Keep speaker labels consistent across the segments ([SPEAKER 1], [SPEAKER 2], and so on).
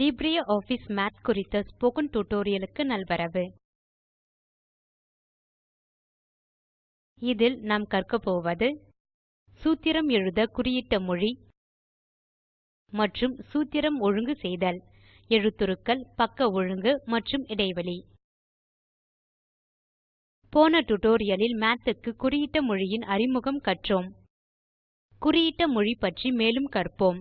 [SPEAKER 1] LibreOffice Math குறித்த spoken tutorial நல்வரவு இதில் நாம் கற்க போவது சூத்திரம் எழுத குறியிட்ட மொழி மற்றும் சூத்திரம் ஒழுங்கு செய்தல் எழுத்துருக்கள் பக்க ஒழுங்கு மற்றும் இடைவெளி போன tutorialல் Math குறியிட்ட மொழியின் அறிமுகம் கற்றோம் குறியிட்ட மொழி பற்றி மேலும் கற்போம்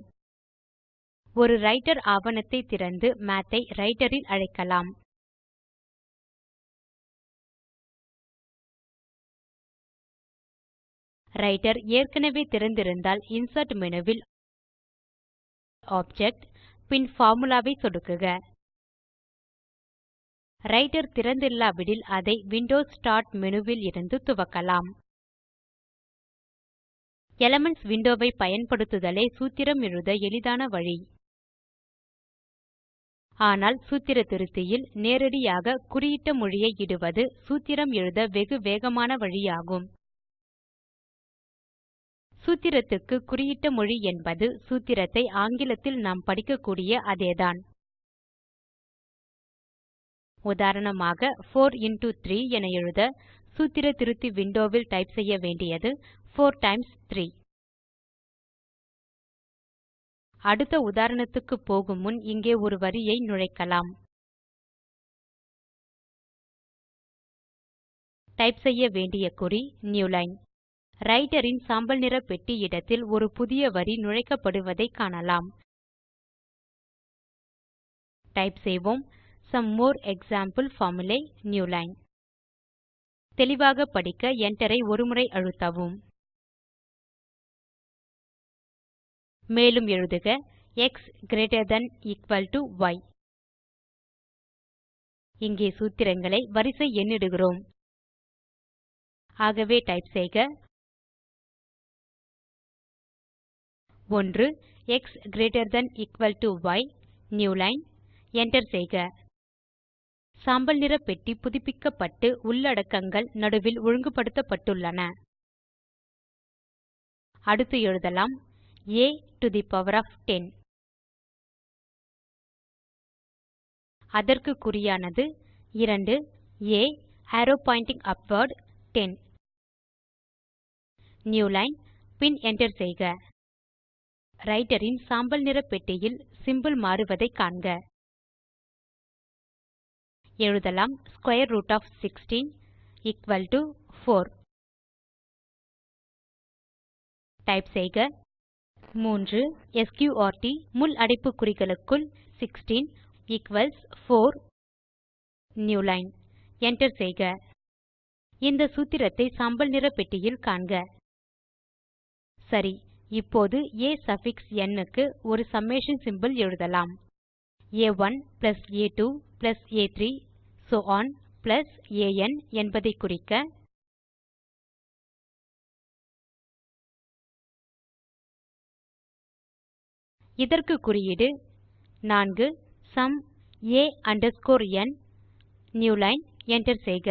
[SPEAKER 1] ஒரு ரைட்டர் ஆவணத்தை திறந்து மாத் ஐ ரைட்டர் இல் அழைக்கலாம் ரைட்டர் ஏற்கனவே திறந்திருந்தால் இன்சர்ட் மேனு வில் ஆப்ஜெக்ட் பின் பார்முலா சொடுக்குக ரைட்டர் திறந்தில்லாவிடில் அதை விண்டோஸ் ஸ்டார்ட் மேனு இருந்து துவக்கலாம் எலிமென்ட்ஸ் விண்டோ பயன்படுத்துதலே சூத்திரம் எழுத எளிதான வழி ஆனால் சூத்திர திருத்தியில் நேரடியாக குறியிட்ட மொழியை இடுவது சூத்திரம் எழுத வெகு வேகமான வழியாகும் சூத்திரத்துக்கு குறியிட்ட மொழி என்பது சூத்திரத்தை ஆங்கிலத்தில் நாம் படிக்கக்கூடிய அதேதான் உதாரணமாக 4 into 3 என எழுத சூத்திர திருத்தி விண்டோவில் டைப் செய்ய வேண்டியது 4 டைம்ஸ் 3 அடுத்த உதாரணத்துக்கு போகும் முன் இங்கே ஒரு வரியை நுழைக்கலாம் டைப் செய்ய வேண்டிய குறி நியூ லைன் இன் சாம்பல் நிற பெட்டி இடத்தில் ஒரு புதிய வரி நுழைக்கப்படுவதை காணலாம் டைப் செய்வோம் more example formulae new line தெளிவாக படிக்க Enter ஐ ஒருமுறை அழுத்தவும் மேலும் எழுதுக x greater than equal to y இங்கே சூத்திரங்களை வரிசை எண்ணிடுகிறோம் ஆகவே டைப் செய்க 1 x greater than equal to y new line line enter செய்க சாம்பல் நிற பெட்டி புதுப்பிக்கப்பட்டு உள்ளடக்கங்கள் நடுவில் ஒழுங்குபடுத்தப்பட்டுள்ளன அடுத்து எழுதலாம் a to the power of 10. அதற்கு குறியானது 2 a arrow pointing upward 10. New line pin enter செய்க. Writer இன் சாம்பல் நிற பெட்டியில் சிம்பல் மாறுவதை காண்க. எழுதலாம் square root of 16 equal to 4. Type செய்க 3 ஸ்க்ரூட் முள் குறிகளுக்குள் 16 equals 4 நியூ லைன் என்டர் செய்க இந்த சூத்திரத்தை சாம்பல் நிற பெட்டியில் காண்க சரி இப்போது a சஃபிக்ஸ் n க்கு ஒரு சம்மேஷன் சிம்போல் எழுதலாம் a1 plus a2 plus a3 so on plus an என்பதை குறிக்க இதற்கு குறியீடு 4 sum a underscore n new line enter செய்க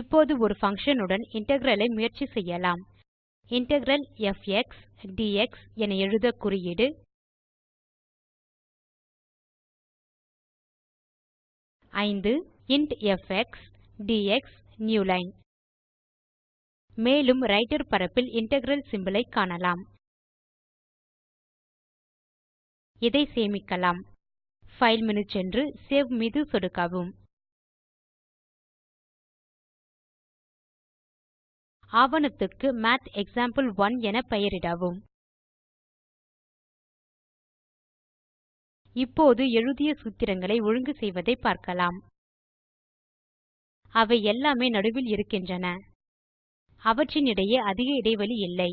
[SPEAKER 1] இப்போது ஒரு function உடன் integral ஐ முயற்சி செய்யலாம் integral fx dx என எழுத குறியீடு ஐந்து int fx dx newline மேலும் ரைட்டர் பரப்பில் இன்டெக்ரல் சிம்போல் ஐ காணலாம் இதை சேமிக்கலாம் ஃபைல் மெனு சென்று சேவ் மீது சொடுக்கவும் ஆவணத்துக்கு மாத் 1 என பெயரிடவும் இப்போது எழுதிய சூத்திரங்களை ஒழுங்கு செய்வதை பார்க்கலாம் அவை எல்லாமே நடுவில் இருக்கின்றன அவற்றின் இடையே அதிக இடைவெளி இல்லை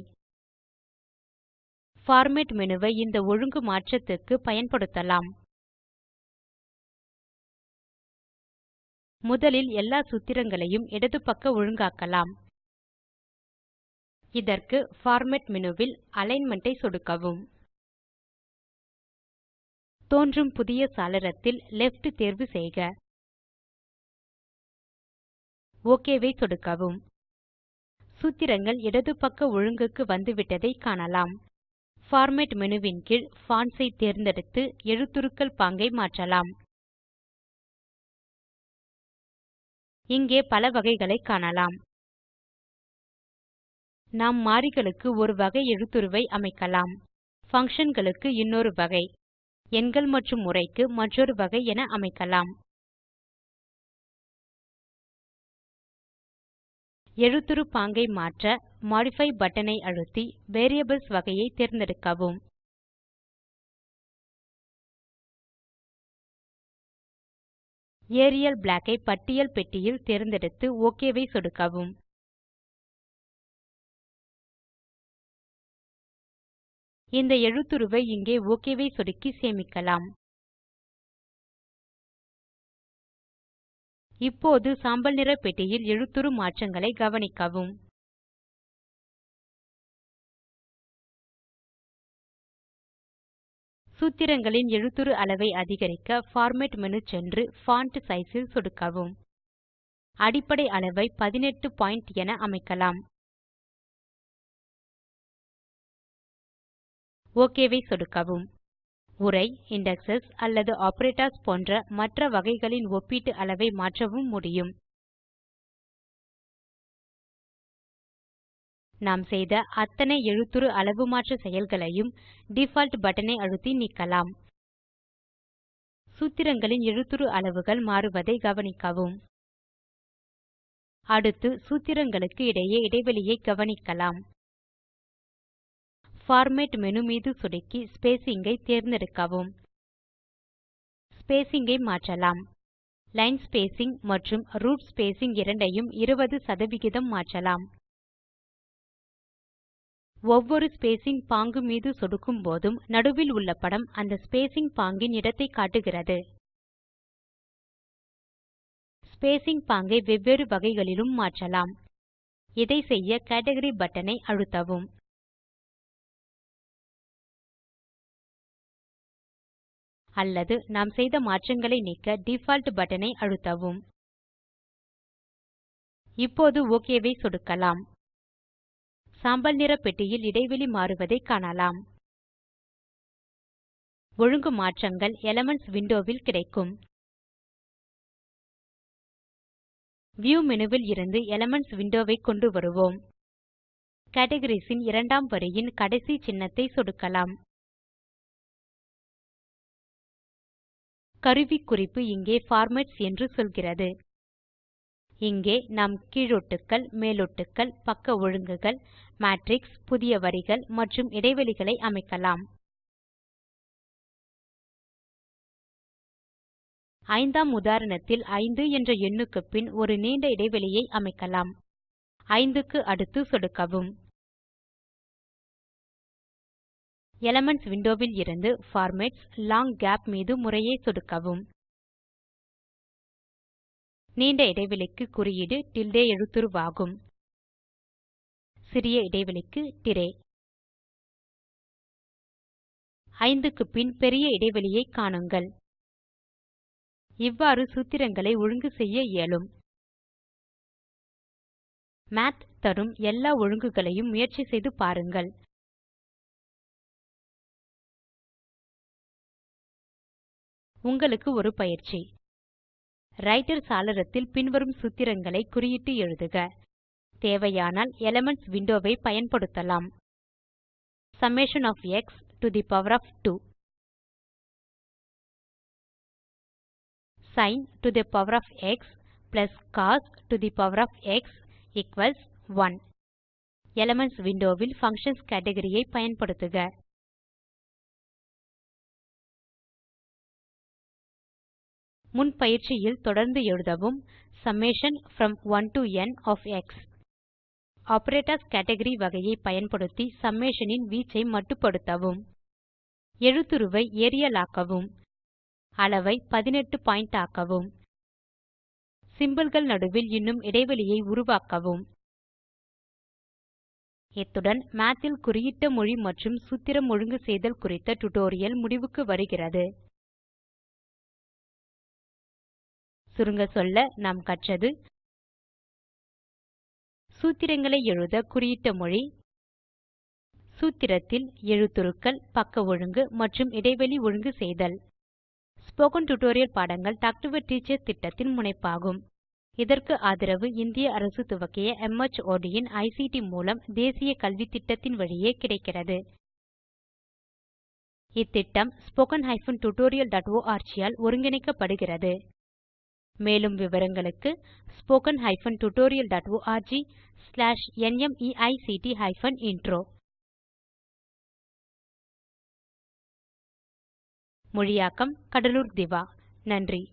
[SPEAKER 1] பார்மேட் மெனுவை இந்த ஒழுங்கு மாற்றத்துக்கு பயன்படுத்தலாம் முதலில் எல்லா சூத்திரங்களையும் இடது பக்க ஒழுங்காக்கலாம் இதற்கு பார்மேட் மெனுவில் அலிக்ன்மென்ட் ஐ சொடுக்கவும் தோன்றும் புதிய சாளரத்தில் லெஃப்ட் தேர்வு செய்க OK ஐ சொடுக்கவும் சூத்திரங்கள் இடது பக்க ஒழுங்குக்கு வந்துவிட்டதை காணலாம் பார்மேட் மெனுவின் கீழ் Fonts ஐ தேர்ந்தெடுத்து எழுத்துருக்கள் பாங்கை மாற்றலாம் இங்கே பல வகைகளை காணலாம் நாம் மாறிகளுக்கு ஒரு வகை எழுத்துருவை அமைக்கலாம் functionகளுக்கு இன்னொரு வகை எண்கள் மற்றும் உரைக்கு மற்றொரு வகை என அமைக்கலாம் எழுத்துரு பாங்கை மாற்ற மாடிஃபை பட்டனை அழுத்தி வேரியபிள்ஸ் வகையை தேர்ந்தெடுக்கவும் ஏரியல் பிளாக் ஐ பட்டியல் பெட்டியில் தேர்ந்தெடுத்து OK ஐ சொடுக்கவும் இந்த எழுத்துருவை இங்கே OK ஐ சொடுக்கி சேமிக்கலாம் இப்போது சாம்பல் நிற பெட்டியில் எழுத்துரு மாற்றங்களை கவனிக்கவும் சூத்திரங்களின் எழுத்துரு அளவை அதிகரிக்க பார்மேட் மெனு சென்று font சைஸில் இல் சொடுக்கவும் அடிப்படை அளவை 18 பாயிண்ட் என அமைக்கலாம் ஓகேவை சொடுக்கவும் உரை, இண்டெக்ஸஸ் அல்லது ஆப்பரேட்டர்ஸ் போன்ற மற்ற வகைகளின் ஒப்பீட்டு அளவை மாற்றவும் முடியும். நாம் செய்த அத்தனை எழுத்துரு அளவு மாற்ற செயல்களையும் டிஃபால்ட் பட்டனை அழுத்தி நீக்கலாம். சூத்திரங்களின் எழுத்துரு அளவுகள் மாறுவதை கவனிக்கவும். அடுத்து சூத்திரங்களுக்கு இடையே இடைவெளியை கவனிக்கலாம் பார்மேட் மேனு மீது சொடுக்கி ஸ்பேசிங் ஐ தேர்ந்தெடுக்கவும் ஸ்பேசிங் ஐ மாற்றலாம் லைன் ஸ்பேசிங் மற்றும் ரூட் ஸ்பேசிங் இரண்டையும் 20 சதவிகிதம் மாற்றலாம் ஒவ்வொரு ஸ்பேசிங் பாங்கு மீது சொடுக்கும் போதும் நடுவில் உள்ள படம் அந்த ஸ்பேசிங் பாங்கின் இடத்தை காட்டுகிறது ஸ்பேசிங் பாங்கை வெவ்வேறு வகைகளிலும் மாற்றலாம் இதை செய்ய கேட்கரி பட்டன் ஐ அழுத்தவும் அல்லது நாம் செய்த மாற்றங்களை நீக்க டிஃபால்ட் பட்டனை அழுத்தவும் இப்போது ஓகேவை சொடுக்கலாம் சாம்பல் நிற பெட்டியில் இடைவெளி மாறுவதை காணலாம் ஒழுங்கு மாற்றங்கள் எலிமென்ட்ஸ் விண்டோ கிடைக்கும் வியூ மேனு இருந்து எலிமென்ட்ஸ் விண்டோ கொண்டு வருவோம் கேட்டகோரீஸ் ன் இரண்டாம் வரியின் கடைசி சின்னத்தை சொடுக்கலாம் குறிப்பு இங்கே பார்மேட்ஸ் என்று சொல்கிறது இங்கே நாம் கீழொட்டுக்கள் மேலொட்டுக்கள் பக்க ஒழுங்குகள் மேட்ரிக்ஸ் புதிய வரிகள் மற்றும் இடைவெளிகளை அமைக்கலாம் ஐந்தாம் உதாரணத்தில் 5 என்ற எண்ணுக்கு பின் ஒரு நீண்ட இடைவெளியை அமைக்கலாம் 5 க்கு அடுத்து சொடுக்கவும் எலிமென்ட்ஸ் விண்டோவில் இருந்து பார்மேட்ஸ் லாங் கேப் மீது முறையை சொடுக்கவும் நீண்ட இடைவெளிக்கு குறியீடு டில்டே எழுத்துருவாகும் சிறிய இடைவெளிக்கு திரே ஐந்துக்கு பின் பெரிய இடைவெளியை காணுங்கள் இவ்வாறு சூத்திரங்களை ஒழுங்கு செய்ய இயலும் மாத் தரும் எல்லா ஒழுங்குகளையும் முயற்சி செய்து பாருங்கள் உங்களுக்கு ஒரு பயிற்சி ரைட்டர் சாளரத்தில் பின்வரும் சூத்திரங்களை குறியிட்டு எழுதுக தேவையானால் எலிமெண்ட்ஸ் விண்டோவை பயன்படுத்தலாம் summation of x to the power of 2 sin to the power of x plus cos to the power of x equals 1 window விண்டோவில் functions category ஐ பயன்படுத்துக முன் பயிற்சியில் தொடர்ந்து எழுதவும் summation from 1 to n of x operators category வகையை பயன்படுத்தி summation இன் வீச்சை மட்டுப்படுத்தவும் எழுத்துருவை Ariel ஆக்கவும் அளவை 18 பாயிண்ட் ஆக்கவும் symbolகள் நடுவில் இன்னும் இடைவெளியை உருவாக்கவும் இத்துடன் Mathல் குறியிட்ட மொழி மற்றும் சூத்திரம் ஒழுங்கு செய்தல் குறித்த டியூட்டோரியல் முடிவுக்கு வருகிறது சுருங்க சொல்ல நாம் கற்றது சூத்திரங்களை எழுத குறியிட்ட மொழி சூத்திரத்தில் எழுத்துருக்கள் பக்க ஒழுங்கு மற்றும் இடைவெளி ஒழுங்கு செய்தல் ஸ்போக்கன் டியூட்டோரியல் பாடங்கள் டாக் டு டீச்சர் திட்டத்தின் முனைப்பாகும் இதற்கு ஆதரவு இந்திய அரசு துவக்கிய MHRD ஐசிடி மூலம் தேசிய கல்வி திட்டத்தின் வழியே கிடைக்கிறது இத்திட்டம் டாட் ஓஆர்ஜி ஆல் ஒருங்கிணைக்கப்படுகிறது மேலும் விவரங்களுக்கு spoken hyphen tutorial dot org slash நிமைக்ட் ஹைபன் இன்ட்ரோ மொழியாக்கம் கடலூர் திவா நன்றி